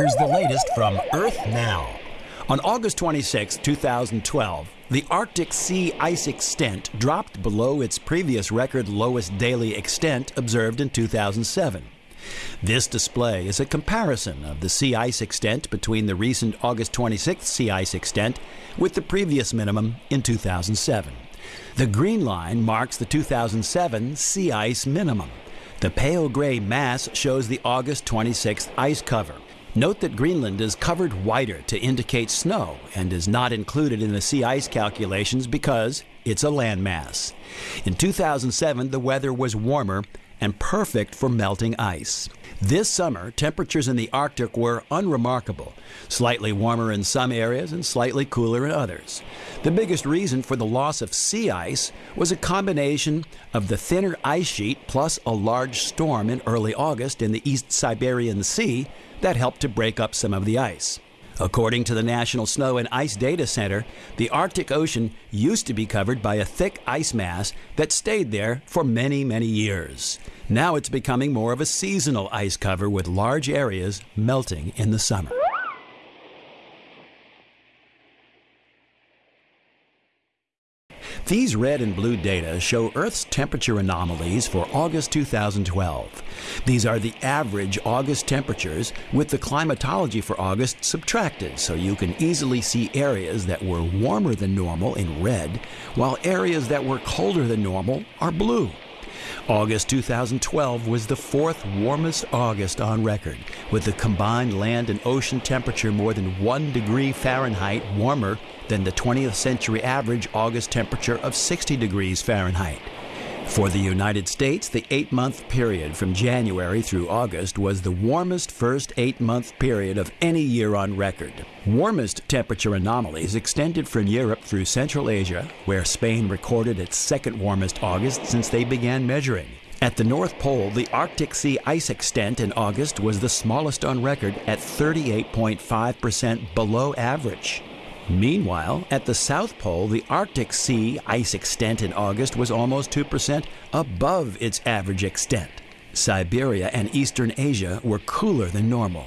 Here's the latest from Earth Now. On August 26, 2012, the Arctic sea ice extent dropped below its previous record lowest daily extent observed in 2007. This display is a comparison of the sea ice extent between the recent August 26th sea ice extent with the previous minimum in 2007. The green line marks the 2007 sea ice minimum. The pale gray mass shows the August 26th ice cover. Note that Greenland is covered whiter to indicate snow and is not included in the sea ice calculations because it's a landmass. In 2007, the weather was warmer and perfect for melting ice. This summer, temperatures in the Arctic were unremarkable, slightly warmer in some areas and slightly cooler in others. The biggest reason for the loss of sea ice was a combination of the thinner ice sheet plus a large storm in early August in the East Siberian Sea that helped to break up some of the ice. According to the National Snow and Ice Data Center, the Arctic Ocean used to be covered by a thick ice mass that stayed there for many, many years. Now it's becoming more of a seasonal ice cover with large areas melting in the summer. These red and blue data show Earth's temperature anomalies for August 2012. These are the average August temperatures with the climatology for August subtracted so you can easily see areas that were warmer than normal in red while areas that were colder than normal are blue. August 2012 was the fourth warmest August on record, with the combined land and ocean temperature more than 1 degree Fahrenheit warmer than the 20th century average August temperature of 60 degrees Fahrenheit. For the United States, the eight month period from January through August was the warmest first eight month period of any year on record. Warmest temperature anomalies extended from Europe through Central Asia, where Spain recorded its second warmest August since they began measuring. At the North Pole, the Arctic Sea ice extent in August was the smallest on record at 38.5% below average. Meanwhile, at the South Pole, the Arctic Sea ice extent in August was almost 2% above its average extent. Siberia and Eastern Asia were cooler than normal.